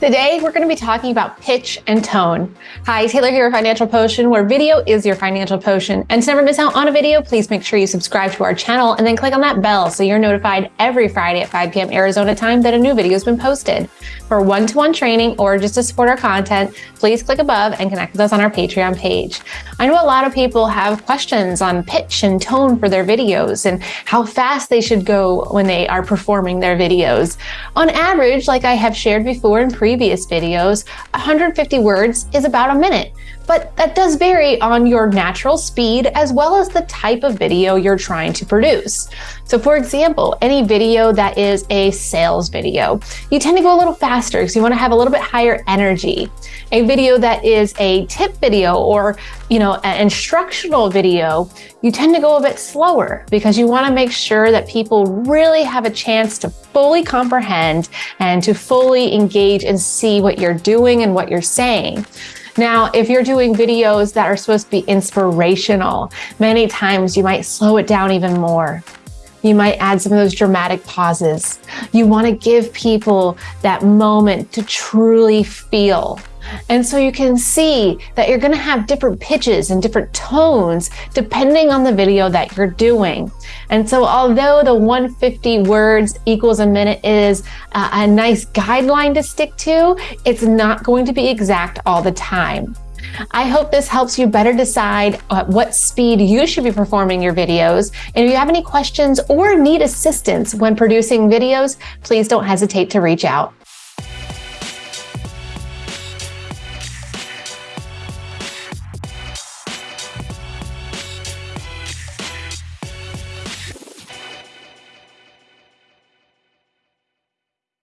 Today, we're going to be talking about pitch and tone. Hi, Taylor here Financial Potion, where video is your financial potion. And to never miss out on a video, please make sure you subscribe to our channel and then click on that bell so you're notified every Friday at 5 p.m. Arizona time that a new video has been posted. For one-to-one -one training or just to support our content, please click above and connect with us on our Patreon page. I know a lot of people have questions on pitch and tone for their videos and how fast they should go when they are performing their videos. On average, like I have shared before in previous previous videos, 150 words is about a minute, but that does vary on your natural speed as well as the type of video you're trying to produce. So for example, any video that is a sales video, you tend to go a little faster because you want to have a little bit higher energy. A video that is a tip video or, you know, an instructional video, you tend to go a bit slower because you want to make sure that people really have a chance to fully comprehend and to fully engage see what you're doing and what you're saying. Now, if you're doing videos that are supposed to be inspirational, many times you might slow it down even more. You might add some of those dramatic pauses. You want to give people that moment to truly feel and so you can see that you're going to have different pitches and different tones depending on the video that you're doing. And so although the 150 words equals a minute is a, nice guideline to stick to, it's not going to be exact all the time. I hope this helps you better decide at what speed you should be performing your videos. And if you have any questions or need assistance when producing videos, please don't hesitate to reach out.